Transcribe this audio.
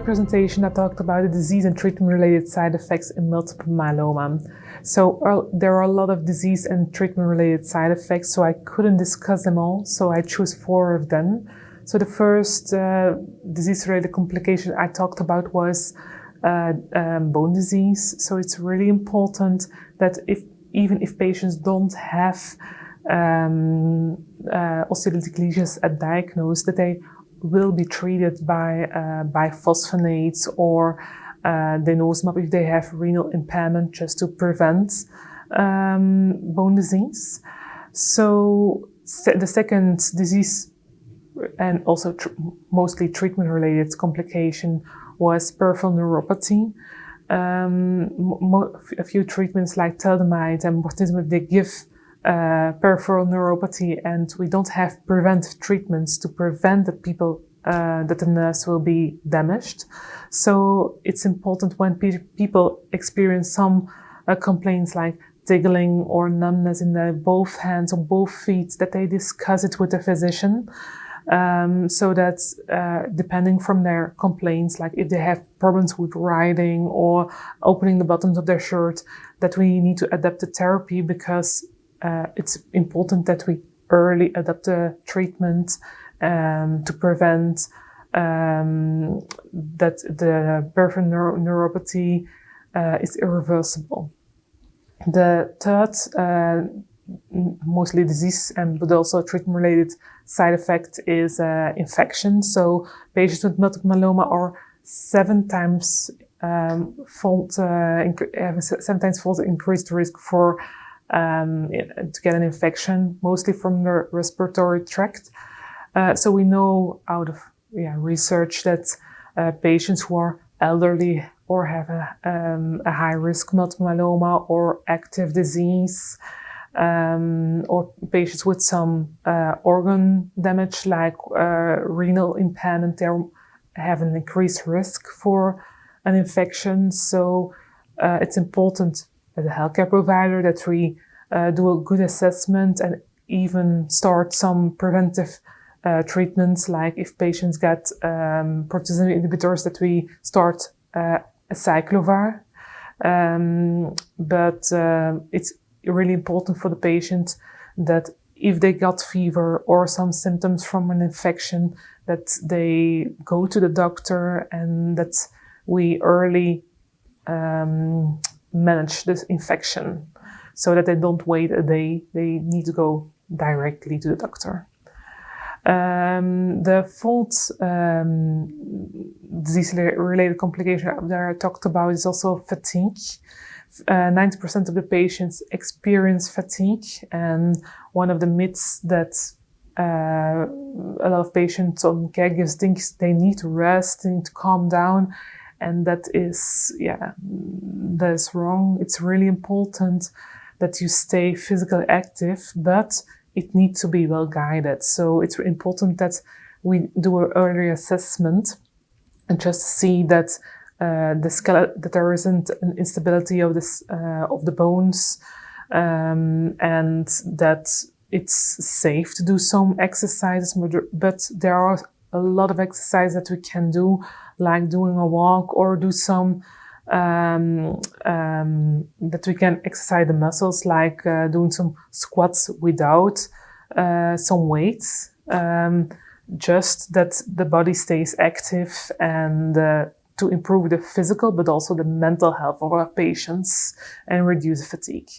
presentation, I talked about the disease and treatment-related side effects in multiple myeloma. So uh, there are a lot of disease and treatment-related side effects, so I couldn't discuss them all, so I chose four of them. So the first uh, disease-related complication I talked about was uh, um, bone disease. So it's really important that if even if patients don't have um, uh, osteolytic lesions at diagnosis, that they will be treated by uh, bisphosphonates or uh, denosumab if they have renal impairment just to prevent um, bone disease. So the second disease and also tr mostly treatment-related complication was peripheral neuropathy. Um, a few treatments like thalidomide and bortezomib, they give uh, peripheral neuropathy and we don't have preventive treatments to prevent that people uh, that the nerves will be damaged. So it's important when pe people experience some uh, complaints like tingling or numbness in their both hands or both feet that they discuss it with the physician. Um, so that uh, depending from their complaints, like if they have problems with riding or opening the buttons of their shirt, that we need to adapt the therapy because uh, it's important that we early adapt the treatment um, to prevent um, that the peripheral neuro neuropathy uh, is irreversible. The third, uh, mostly disease and but also treatment-related side effect is uh, infection. So patients with multiple myeloma are seven times um, fold, uh, seven times increased risk for um, to get an infection, mostly from the respiratory tract. Uh, so we know out of yeah, research that uh, patients who are elderly or have a, um, a high risk multiple myeloma or active disease um, or patients with some uh, organ damage like uh, renal impairment, they have an increased risk for an infection. So uh, it's important as a healthcare provider that we uh, do a good assessment and even start some preventive uh, treatments, like if patients get um, proteasome inhibitors, that we start uh, acyclovir. Um, but uh, it's really important for the patient that if they got fever or some symptoms from an infection, that they go to the doctor and that we early um, manage this infection so that they don't wait a day. They need to go directly to the doctor. Um, the fourth um, disease-related complication that I talked about is also fatigue. 90% uh, of the patients experience fatigue and one of the myths that uh, a lot of patients on caregivers think they need to rest, they need to calm down and that is, yeah, that is wrong. It's really important that you stay physically active, but it needs to be well guided. So it's important that we do an early assessment and just see that uh, the skeleton, that there isn't an instability of this uh, of the bones, um, and that it's safe to do some exercises. But there are a lot of exercise that we can do, like doing a walk or do some um, um, that we can exercise the muscles, like uh, doing some squats without uh, some weights. Um, just that the body stays active and uh, to improve the physical but also the mental health of our patients and reduce fatigue.